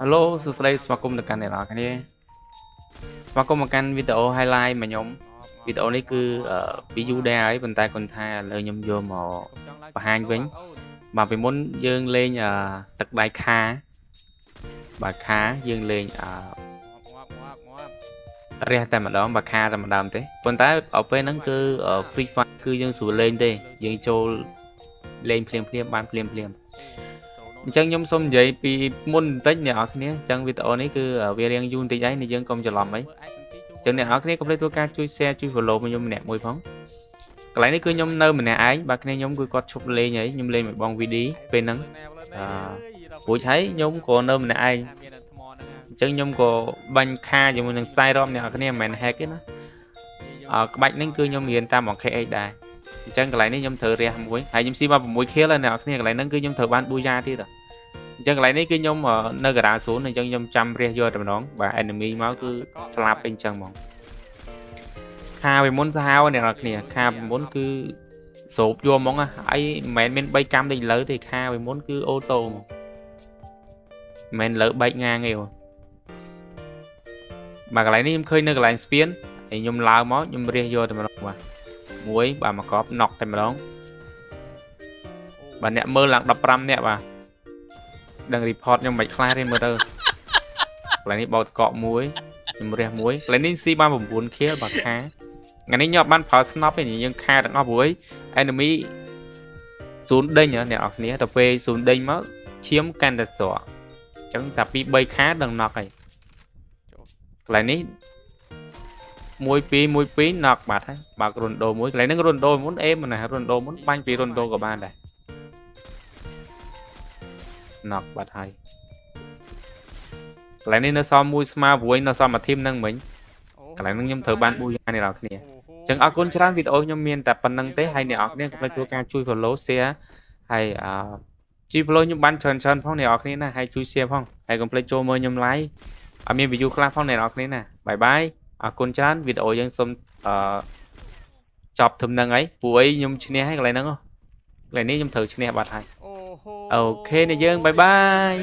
Hello សួស្តីស្វាគមន៍ទៅកាន់អ្នកនរគ្នាស្វាគមន៍មកកាន់វីដេអូ highlight របស់ខ្ញុំវីដេអូនេះគឺអឺពីយូរដែរហើយប៉ុន្តែគាត់ថាឥឡូវខ្ញុំយកមកបង្ហាញវិញបាទពីមុនយើងលេងអឺទឹកដៃខាបាទខាយើងលេងអឺរះតែម្ដងបាទខាតែម្ដងទេប៉ុន្តែដល់ពេលហ្នឹងគឺ free fire គឺយើងស្រួលលេងទេយើងចូលលេងភ្លាមភ្លាមបានភ្លាមភ្លាម អញ្ចឹងខ្ញុំសូមនិយាយពីមុនបន្តិចអ្នកនរគ្នាអញ្ចឹងវីដេអូនេះគឺវារៀងយូរបន្តិចហើយនេះយើងកុំច្រឡំអីអញ្ចឹងអ្នកនរគ្នាកុំភ្លេចធ្វើការជួយ share ជួយ follow មកខ្ញុំម្នាក់មួយផងកន្លែងនេះគឺខ្ញុំនៅម្នាក់ឯងបាទគ្នាខ្ញុំគឺគាត់ឈប់លេងហើយខ្ញុំលេងមួយបង VD ពេលហ្នឹងអឺព្រោះហើយខ្ញុំក៏នៅម្នាក់ឯងអញ្ចឹងខ្ញុំក៏បាញ់ខាជាមួយនឹង style រំអ្នកនរគ្នាមិនមែន hack ទេណាអឺក្បាច់ហ្នឹងគឺខ្ញុំរៀនតាម KX ដែរ អញ្ចឹងកន្លែងនេះខ្ញុំត្រូវរះមួយហើយខ្ញុំស៊ីមក6 kill ហើយអ្នកនរគ្នាកន្លែងហ្នឹងគឺខ្ញុំត្រូវបានប៊ូយ៉ាទៀតអញ្ចឹងកន្លែងនេះគឺខ្ញុំនៅការា0អញ្ចឹងខ្ញុំចាំរះយកតែម្ដងបាទ enemy មកគឺស្លាប់អីអញ្ចឹងហ្មងខាពីមុនសាហាវអ្នកនរគ្នាខាពីមុនគឺស្រូបយកហ្មងហើយមិនមែនមាន3កម្មដូចឥឡូវទេខាពីមុនគឺអូតូហ្មងមិនមែនលើបែកងាងទេបាទកន្លែងនេះខ្ញុំឃើញនៅកន្លែងស្ពានហើយខ្ញុំឡើងមកខ្ញុំរះយកតែម្ដងបាទ មួយបាទមកកប់ណុកតែម្ដងបាទអ្នកមើលឡើង15នាក់បាទដឹង report ខ្ញុំមិនខ្លាចទេមើលទៅកន្លែងនេះបោកតកក់មួយខ្ញុំរះមួយកន្លែងនេះស៊ីបាន9 kill បាទខាថ្ងៃនេះខ្ញុំអត់បានប្រើ snap ទេយើងខាទាំងអស់ព្រោះ enemy ស៊ូនដេញអ្នកនរគ្នាទៅពេលស៊ូនដេញមកឈាមកាន់តែស្រកអញ្ចឹងតែពី3ខាដឹងណុកហើយកន្លែងនេះ 1 2 1 2 knock បាត់ហើយបើករុនដូមួយកន្លែងហ្នឹងរុនដូមុនអេមណារុនដូមុនបាញ់ពីរុនដូក៏បានដែរ knock បាត់ហើយកន្លែងនេះនៅសល់មួយស្មើព្រួយនៅសល់មួយធីមហ្នឹងមិញកន្លែងហ្នឹងខ្ញុំត្រូវបានប៊ូយ៉ាអ្នកនរគ្នាអញ្ចឹងអរគុណច្រើនវីដេអូខ្ញុំមានតែប៉ុណ្្នឹងទេហើយអ្នកនរគ្នាកុំភ្លេចធ្វើការជួយ follow share ហើយអឺជួយ follow ខ្ញុំបានច្រើនច្រើនផងអ្នកនរគ្នាណាហើយជួយ share ផងហើយកុំភ្លេចចូលមើលខ្ញុំ live អត់មាន view ខ្លះផងអ្នកនរគ្នាណា bye bye អរគុណច្រើនវីដេអូយើងសូមអឺចប់ត្រឹមហ្នឹងហើយព្រោះអីខ្ញុំឈ្នះហើយកន្លែងហ្នឹងកន្លែងនេះខ្ញុំត្រូវឈ្នះបាត់ហើយ OK អ្នកយើង bye bye